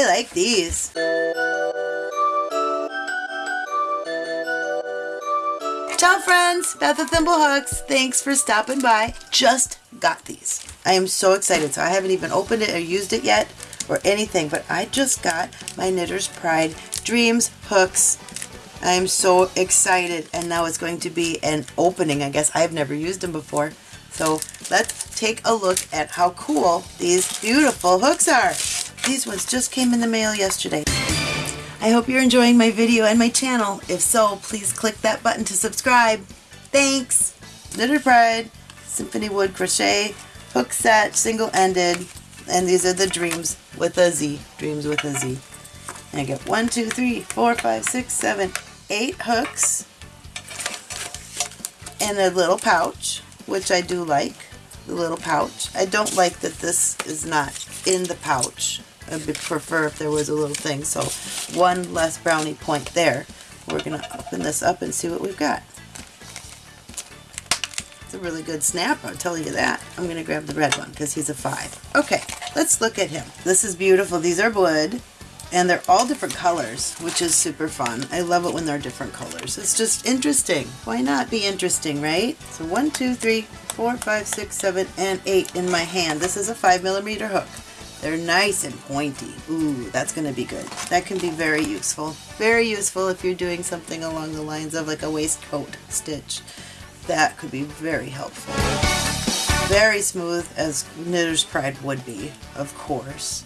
I like these. Ciao friends, Beth of Thimblehooks. Thanks for stopping by. Just got these. I am so excited. So I haven't even opened it or used it yet or anything, but I just got my Knitter's Pride Dreamz hooks. I am so excited and now it's going to be an opening. I guess I've never used them before. So let's take a look at how cool these beautiful hooks are. These ones just came in the mail yesterday. I hope you're enjoying my video and my channel. If so, please click that button to subscribe. Thanks! Knitter's Pride, Symfonie Wood Crochet, hook set, single-ended, and these are the Dreamz with a Z. Dreamz with a Z. And I get one, two, three, four, five, six, seven, eight hooks in a little pouch, which I do like, the little pouch. I don't like that this is not in the pouch. I would prefer if there was a little thing. So one less brownie point there. We're going to open this up and see what we've got. It's a really good snap, I'll tell you that. I'm going to grab the red one because he's a five. Okay, let's look at him. This is beautiful. These are wood and they're all different colors, which is super fun. I love it when they're different colors. It's just interesting. Why not be interesting, right? So one, two, three, four, five, six, seven, and eight in my hand. This is a five millimeter hook. They're nice and pointy. Ooh, that's going to be good. That can be very useful. Very useful if you're doing something along the lines of like a waistcoat stitch. That could be very helpful. Very smooth as Knitter's Pride would be, of course.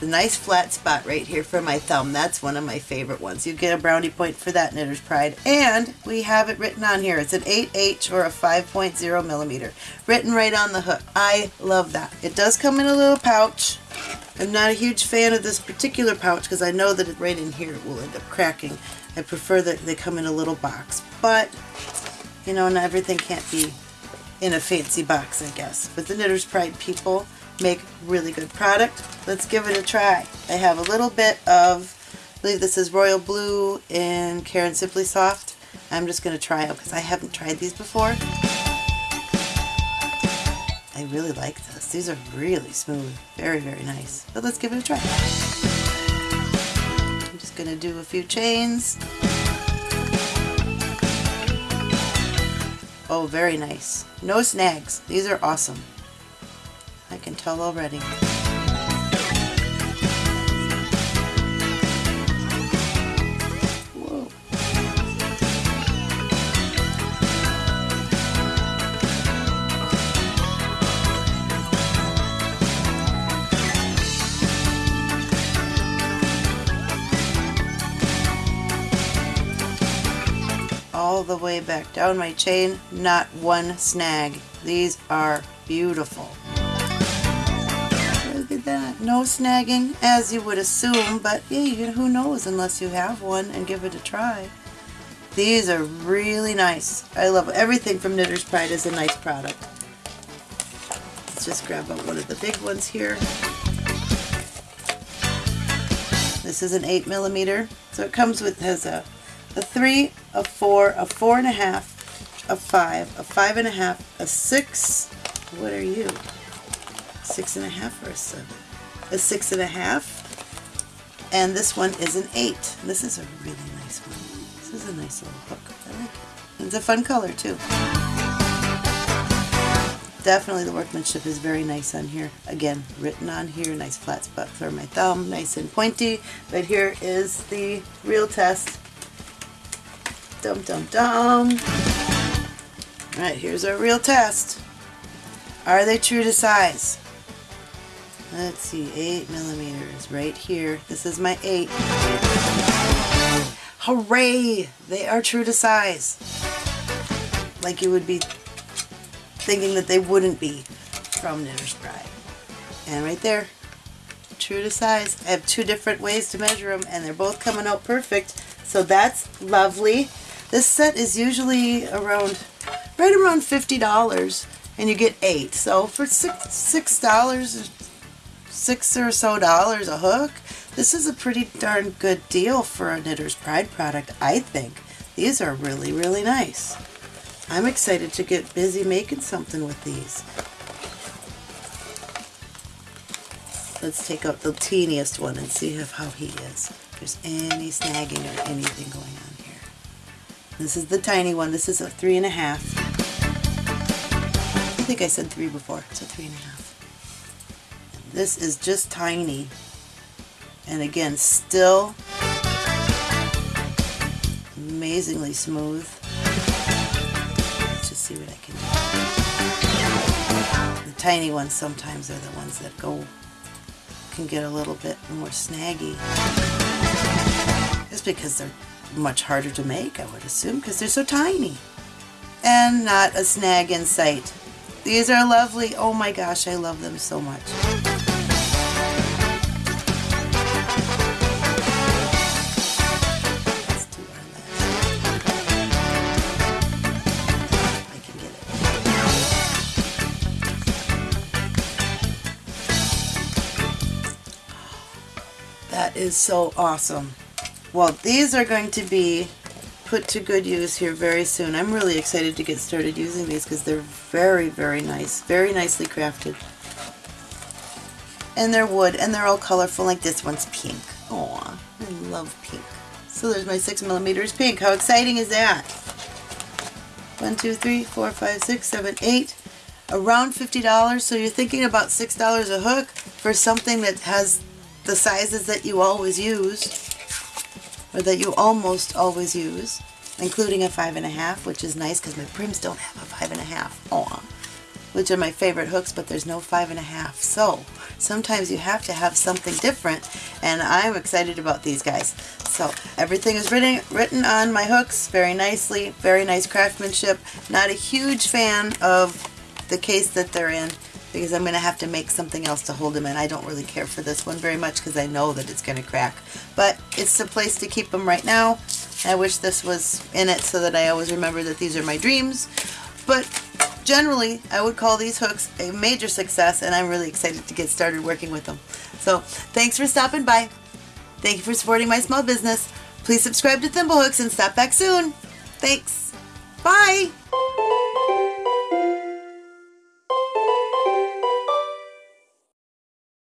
The nice flat spot right here for my thumb. That's one of my favorite ones. You get a brownie point for that Knitter's Pride. And we have it written on here. It's an 8H or a 5.0 millimeter. Written right on the hook. I love that. It does come in a little pouch. I'm not a huge fan of this particular pouch because I know that it right in here it will end up cracking. I prefer that they come in a little box. But, you know, not everything can't be in a fancy box, I guess. But the Knitter's Pride people make really good product. Let's give it a try. I have a little bit of, I believe this is Royal Blue in Caron Simply Soft. I'm just going to try it because I haven't tried these before. I really like this. These are really smooth. Very, very nice. But let's give it a try. I'm just going to do a few chains. Oh, very nice. No snags. These are awesome. I can tell already. All the way back down my chain, not one snag. These are beautiful. No snagging, as you would assume, but yeah, who knows unless you have one and give it a try. These are really nice. I love everything from Knitter's Pride is a nice product. Let's just grab one of the big ones here. This is an 8 millimeter, so it comes with has a, a 3, a 4, a four and a 5, a five and a 6. What are you? Six and a half or a 7? A six and a half and this one is an eight. This is a really nice one. This is a nice little hook. I like it. It's a fun color too. Definitely the workmanship is very nice on here. Again, written on here, nice flat spot for my thumb, nice and pointy. But here is the real test. Dum dum dum. All right, here's our real test. Are they true to size? Let's see, 8 millimeters right here. This is my 8. Hooray! They are true to size. Like you would be thinking that they wouldn't be from Knitter's Pride. And right there, true to size. I have two different ways to measure them and they're both coming out perfect. So that's lovely. This set is usually around, right around $50 and you get eight. So for six, six dollars six or so dollars a hook. This is a pretty darn good deal for a Knitter's Pride product, I think. These are really, really nice. I'm excited to get busy making something with these. let's take out the teeniest one and see if, how he is. If there's any snagging or anything going on here. This is the tiny one. This is a three and a half. I think I said three before. It's a three and a half. This is just tiny. And again, still amazingly smooth. Let's just see what I can do. The tiny ones sometimes are the ones that go can get a little bit more snaggy. Just because they're much harder to make, I would assume, because they're so tiny. And not a snag in sight. These are lovely. Oh my gosh, I love them so much. Is so awesome. Well, these are going to be put to good use here very soon. I'm really excited to get started using these because they're very, very nice. Very nicely crafted. And they're wood, and they're all colorful, like this one's pink. Aw, I love pink. So there's my 6 millimeters pink. How exciting is that? One, two, three, four, five, six, seven, eight. Around $50, so you're thinking about $6 a hook for something that has the sizes that you always use, or that you almost always use, including a five and a half, which is nice because my Pryms don't have a five and a half. Aw. Which are my favorite hooks, but there's no five and a half. So sometimes you have to have something different, and I'm excited about these guys. So everything is written written on my hooks very nicely, very nice craftsmanship. Not a huge fan of the case that they're in because I'm going to have to make something else to hold them in. I don't really care for this one very much because I know that it's going to crack. But it's the place to keep them right now. I wish this was in it so that I always remember that these are my dreams. But generally, I would call these hooks a major success and I'm really excited to get started working with them. So thanks for stopping by. Thank you for supporting my small business. Please subscribe to Thimblehooks and stop back soon. Thanks.